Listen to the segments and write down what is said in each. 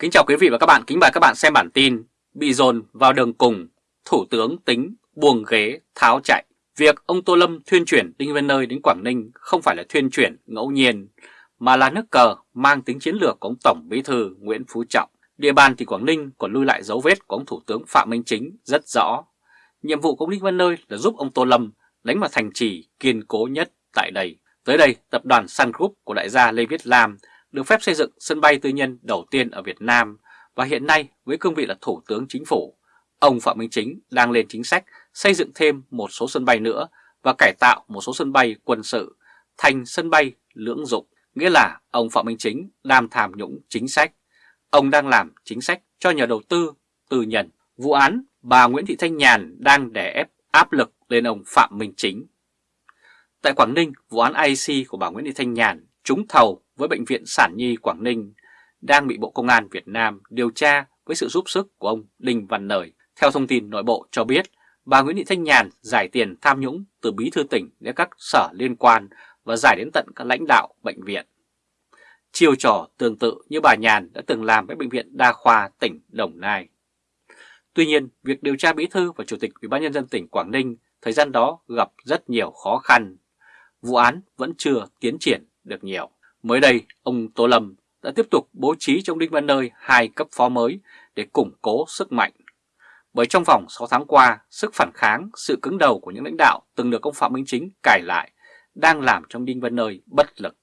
Kính chào quý vị và các bạn, kính mời các bạn xem bản tin Bị dồn vào đường cùng, Thủ tướng tính buông ghế tháo chạy. Việc ông Tô Lâm thuyên chuyển Đinh Văn Nơi đến Quảng Ninh không phải là thuyên chuyển ngẫu nhiên Mà là nước cờ mang tính chiến lược của ông Tổng Bí Thư Nguyễn Phú Trọng. Địa bàn thì Quảng Ninh còn lưu lại dấu vết của ông Thủ tướng Phạm Minh Chính rất rõ. Nhiệm vụ của ông Đinh Văn Nơi là giúp ông Tô Lâm đánh vào thành trì kiên cố nhất tại đây. Tới đây, tập đoàn Sun Group của đại gia Lê Viết Lam được phép xây dựng sân bay tư nhân đầu tiên ở Việt Nam và hiện nay với cương vị là Thủ tướng Chính phủ, ông Phạm Minh Chính đang lên chính sách xây dựng thêm một số sân bay nữa và cải tạo một số sân bay quân sự thành sân bay lưỡng dụng, nghĩa là ông Phạm Minh Chính đang tham nhũng chính sách. Ông đang làm chính sách cho nhà đầu tư, tư nhân. Vụ án bà Nguyễn Thị Thanh Nhàn đang đè ép áp lực lên ông Phạm Minh Chính. Tại Quảng Ninh, vụ án IC của bà Nguyễn Thị Thanh Nhàn trúng thầu với Bệnh viện Sản Nhi Quảng Ninh đang bị Bộ Công an Việt Nam điều tra với sự giúp sức của ông Đinh Văn Nời. Theo thông tin nội bộ cho biết, bà Nguyễn Thị Thanh Nhàn giải tiền tham nhũng từ bí thư tỉnh đến các sở liên quan và giải đến tận các lãnh đạo bệnh viện. Chiêu trò tương tự như bà Nhàn đã từng làm với Bệnh viện Đa khoa tỉnh Đồng Nai. Tuy nhiên, việc điều tra bí thư và chủ tịch Ủy ban nhân dân tỉnh Quảng Ninh thời gian đó gặp rất nhiều khó khăn. Vụ án vẫn chưa tiến triển được nhiều. Mới đây, ông Tô Lâm đã tiếp tục bố trí trong Đinh Văn Nơi hai cấp phó mới để củng cố sức mạnh. Bởi trong vòng 6 tháng qua, sức phản kháng, sự cứng đầu của những lãnh đạo từng được ông Phạm Minh Chính cải lại đang làm trong Đinh Văn Nơi bất lực.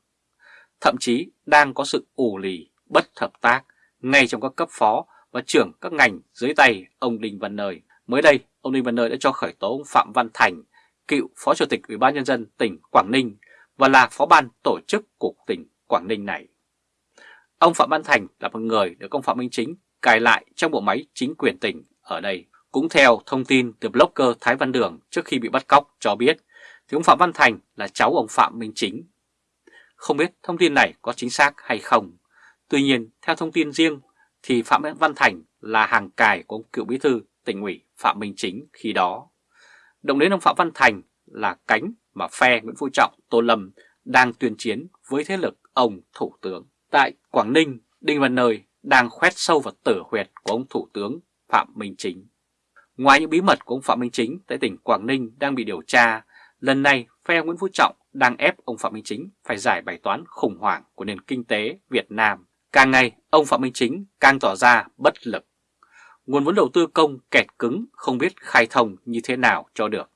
Thậm chí đang có sự ủ lì, bất hợp tác ngay trong các cấp phó và trưởng các ngành dưới tay ông Đinh Văn Nơi. Mới đây, ông Đinh Văn Nơi đã cho khởi tố ông Phạm Văn Thành, cựu Phó Chủ tịch Ủy ban Nhân dân tỉnh Quảng Ninh và là phó ban tổ chức của tỉnh Quảng Ninh này. Ông Phạm Văn Thành là một người được ông Phạm Minh Chính cài lại trong bộ máy chính quyền tỉnh ở đây. Cũng theo thông tin từ blogger Thái Văn Đường trước khi bị bắt cóc cho biết, thì ông Phạm Văn Thành là cháu ông Phạm Minh Chính. Không biết thông tin này có chính xác hay không. Tuy nhiên, theo thông tin riêng, thì Phạm Văn Thành là hàng cài của ông cựu bí thư tỉnh ủy Phạm Minh Chính khi đó. Động đến ông Phạm Văn Thành là cánh mà phe Nguyễn Phú Trọng, Tô Lâm đang tuyên chiến với thế lực ông Thủ tướng. Tại Quảng Ninh, Đinh Văn Nơi đang khoét sâu vào tử huyệt của ông Thủ tướng Phạm Minh Chính. Ngoài những bí mật của ông Phạm Minh Chính tại tỉnh Quảng Ninh đang bị điều tra, lần này phe Nguyễn Phú Trọng đang ép ông Phạm Minh Chính phải giải bài toán khủng hoảng của nền kinh tế Việt Nam. Càng ngày, ông Phạm Minh Chính càng tỏ ra bất lực. Nguồn vốn đầu tư công kẹt cứng không biết khai thông như thế nào cho được.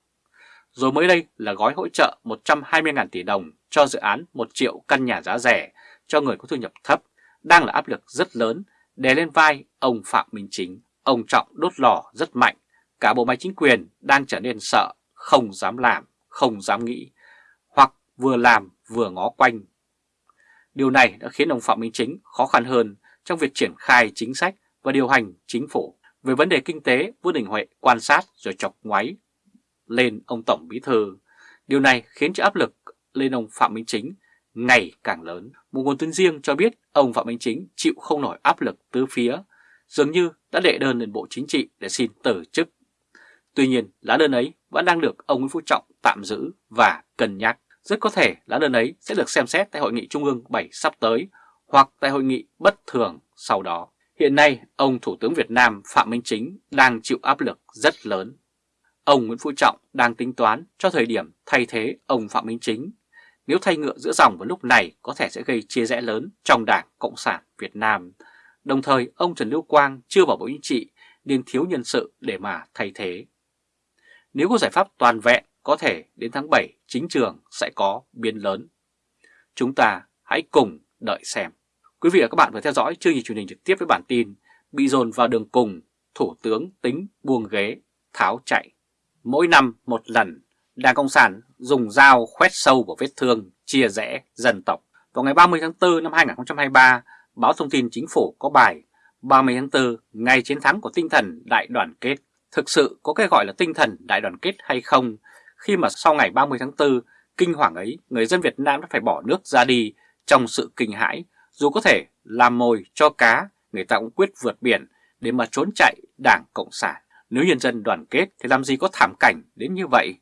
Rồi mới đây là gói hỗ trợ 120.000 tỷ đồng cho dự án 1 triệu căn nhà giá rẻ cho người có thu nhập thấp đang là áp lực rất lớn đè lên vai ông Phạm Minh Chính. Ông Trọng đốt lò rất mạnh, cả bộ máy chính quyền đang trở nên sợ, không dám làm, không dám nghĩ, hoặc vừa làm vừa ngó quanh. Điều này đã khiến ông Phạm Minh Chính khó khăn hơn trong việc triển khai chính sách và điều hành chính phủ. Về vấn đề kinh tế, Vương Đình Huệ quan sát rồi chọc ngoáy lên ông Tổng Bí Thư. Điều này khiến cho áp lực lên ông Phạm Minh Chính ngày càng lớn. Một nguồn tin riêng cho biết ông Phạm Minh Chính chịu không nổi áp lực tứ phía, dường như đã đệ đơn lên Bộ Chính trị để xin từ chức. Tuy nhiên, lá đơn ấy vẫn đang được ông Nguyễn Phú Trọng tạm giữ và cân nhắc. Rất có thể lá đơn ấy sẽ được xem xét tại Hội nghị Trung ương 7 sắp tới hoặc tại Hội nghị bất thường sau đó. Hiện nay, ông Thủ tướng Việt Nam Phạm Minh Chính đang chịu áp lực rất lớn. Ông Nguyễn Phú Trọng đang tính toán cho thời điểm thay thế ông Phạm Minh Chính nếu thay ngựa giữa dòng vào lúc này có thể sẽ gây chia rẽ lớn trong Đảng Cộng sản Việt Nam. Đồng thời ông Trần Lưu Quang chưa vào Bộ Chính trị nên thiếu nhân sự để mà thay thế. Nếu có giải pháp toàn vẹn có thể đến tháng 7 chính trường sẽ có biến lớn. Chúng ta hãy cùng đợi xem. Quý vị và các bạn vừa theo dõi chương trình truyền hình trực tiếp với bản tin Bị dồn vào đường cùng, Thủ tướng tính buông ghế, tháo chạy. Mỗi năm một lần Đảng Cộng sản dùng dao khoét sâu vào vết thương, chia rẽ dân tộc. Vào ngày 30 tháng 4 năm 2023, báo thông tin chính phủ có bài 30 tháng 4, ngày chiến thắng của tinh thần đại đoàn kết. Thực sự có cái gọi là tinh thần đại đoàn kết hay không, khi mà sau ngày 30 tháng 4, kinh hoàng ấy, người dân Việt Nam đã phải bỏ nước ra đi trong sự kinh hãi, dù có thể làm mồi cho cá, người ta cũng quyết vượt biển để mà trốn chạy Đảng Cộng sản. Nếu nhân dân đoàn kết thì làm gì có thảm cảnh đến như vậy?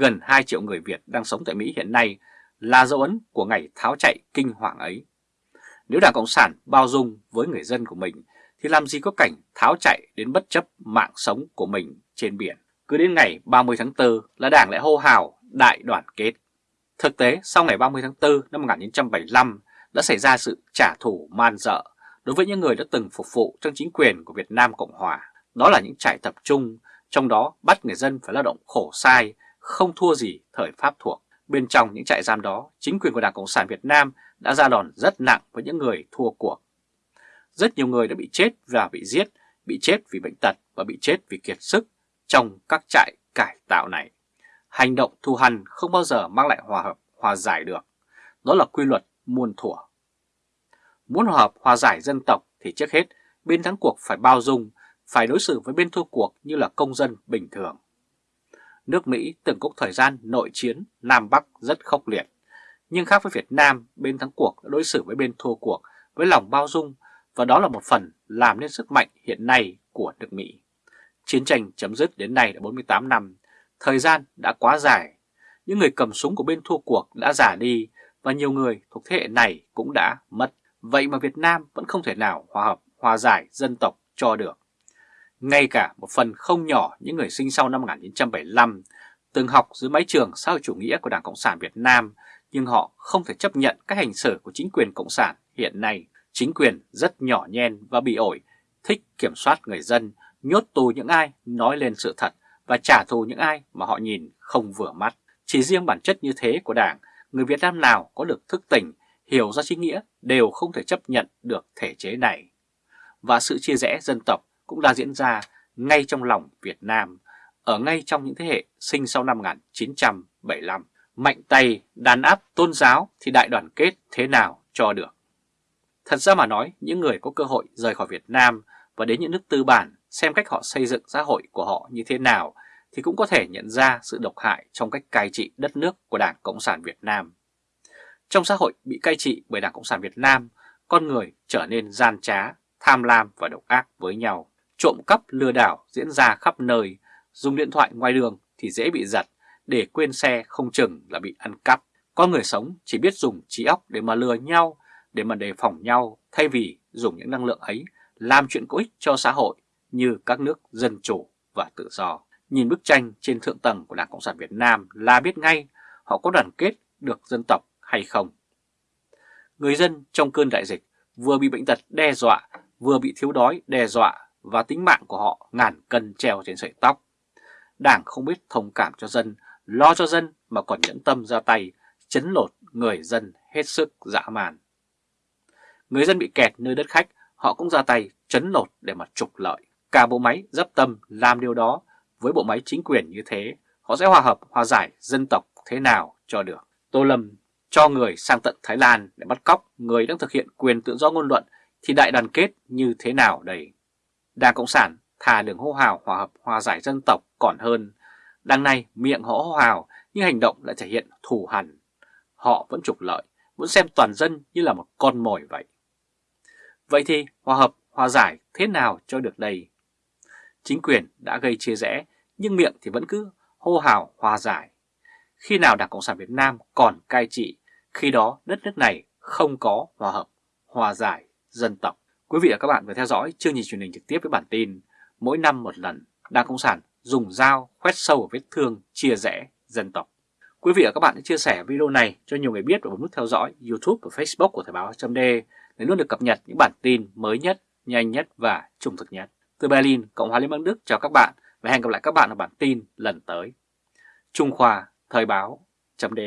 gần 2 triệu người Việt đang sống tại Mỹ hiện nay là dấu ấn của ngày tháo chạy kinh hoàng ấy. Nếu Đảng Cộng sản bao dung với người dân của mình thì làm gì có cảnh tháo chạy đến bất chấp mạng sống của mình trên biển. Cứ đến ngày 30 tháng 4 là Đảng lại hô hào đại đoàn kết. Thực tế, sau ngày 30 tháng 4 năm 1975 đã xảy ra sự trả thù man dợ đối với những người đã từng phục vụ trong chính quyền của Việt Nam Cộng Hòa. Đó là những trại tập trung, trong đó bắt người dân phải lao động khổ sai, không thua gì thời Pháp thuộc. Bên trong những trại giam đó, chính quyền của Đảng Cộng sản Việt Nam đã ra đòn rất nặng với những người thua cuộc. Rất nhiều người đã bị chết và bị giết, bị chết vì bệnh tật và bị chết vì kiệt sức trong các trại cải tạo này. Hành động thù hằn không bao giờ mang lại hòa hợp, hòa giải được. Đó là quy luật muôn thuở. Muốn hòa hợp, hòa giải dân tộc thì trước hết bên thắng cuộc phải bao dung, phải đối xử với bên thua cuộc như là công dân bình thường. Nước Mỹ từng có thời gian nội chiến Nam Bắc rất khốc liệt. Nhưng khác với Việt Nam, bên thắng cuộc đã đối xử với bên thua cuộc với lòng bao dung và đó là một phần làm nên sức mạnh hiện nay của nước Mỹ. Chiến tranh chấm dứt đến nay đã 48 năm, thời gian đã quá dài. Những người cầm súng của bên thua cuộc đã già đi và nhiều người thuộc thế hệ này cũng đã mất. Vậy mà Việt Nam vẫn không thể nào hòa hợp, hòa giải dân tộc cho được. Ngay cả một phần không nhỏ những người sinh sau năm 1975 từng học dưới mái trường xã hội chủ nghĩa của Đảng Cộng sản Việt Nam nhưng họ không thể chấp nhận các hành xử của chính quyền Cộng sản hiện nay. Chính quyền rất nhỏ nhen và bị ổi, thích kiểm soát người dân, nhốt tù những ai nói lên sự thật và trả thù những ai mà họ nhìn không vừa mắt. Chỉ riêng bản chất như thế của Đảng, người Việt Nam nào có được thức tỉnh, hiểu ra chính nghĩa đều không thể chấp nhận được thể chế này. Và sự chia rẽ dân tộc cũng đã diễn ra ngay trong lòng Việt Nam, ở ngay trong những thế hệ sinh sau năm 1975. Mạnh tay đàn áp tôn giáo thì đại đoàn kết thế nào cho được. Thật ra mà nói, những người có cơ hội rời khỏi Việt Nam và đến những nước tư bản xem cách họ xây dựng xã hội của họ như thế nào thì cũng có thể nhận ra sự độc hại trong cách cai trị đất nước của Đảng Cộng sản Việt Nam. Trong xã hội bị cai trị bởi Đảng Cộng sản Việt Nam, con người trở nên gian trá, tham lam và độc ác với nhau. Trộm cắp lừa đảo diễn ra khắp nơi, dùng điện thoại ngoài đường thì dễ bị giật, để quên xe không chừng là bị ăn cắp. Con người sống chỉ biết dùng trí óc để mà lừa nhau, để mà đề phòng nhau thay vì dùng những năng lượng ấy làm chuyện có ích cho xã hội như các nước dân chủ và tự do. Nhìn bức tranh trên thượng tầng của Đảng Cộng sản Việt Nam là biết ngay họ có đoàn kết được dân tộc hay không. Người dân trong cơn đại dịch vừa bị bệnh tật đe dọa, vừa bị thiếu đói đe dọa và tính mạng của họ ngàn cân treo trên sợi tóc. Đảng không biết thông cảm cho dân, lo cho dân mà còn nhẫn tâm ra tay, chấn lột người dân hết sức dã man. Người dân bị kẹt nơi đất khách, họ cũng ra tay chấn lột để mà trục lợi. Cả bộ máy dấp tâm làm điều đó với bộ máy chính quyền như thế, họ sẽ hòa hợp, hòa giải dân tộc thế nào cho được. Tô Lâm cho người sang tận Thái Lan để bắt cóc người đang thực hiện quyền tự do ngôn luận thì đại đoàn kết như thế nào đây? Đảng Cộng sản thà đường hô hào hòa hợp hòa giải dân tộc còn hơn. Đằng này miệng họ hô hào nhưng hành động lại thể hiện thù hằn. Họ vẫn trục lợi, vẫn xem toàn dân như là một con mồi vậy. Vậy thì hòa hợp hòa giải thế nào cho được đây? Chính quyền đã gây chia rẽ nhưng miệng thì vẫn cứ hô hào hòa giải. Khi nào Đảng Cộng sản Việt Nam còn cai trị, khi đó đất nước này không có hòa hợp, hòa giải dân tộc. Quý vị và các bạn vừa theo dõi chương trình truyền hình trực tiếp với bản tin Mỗi năm một lần, Đảng Cộng sản dùng dao khoét sâu vào vết thương chia rẽ dân tộc. Quý vị và các bạn hãy chia sẻ video này cho nhiều người biết và bấm nút theo dõi YouTube và Facebook của Thời báo .d để luôn được cập nhật những bản tin mới nhất, nhanh nhất và trung thực nhất. Từ Berlin, Cộng hòa Liên bang Đức chào các bạn và hẹn gặp lại các bạn ở bản tin lần tới. Trung Khoa Thời báo .d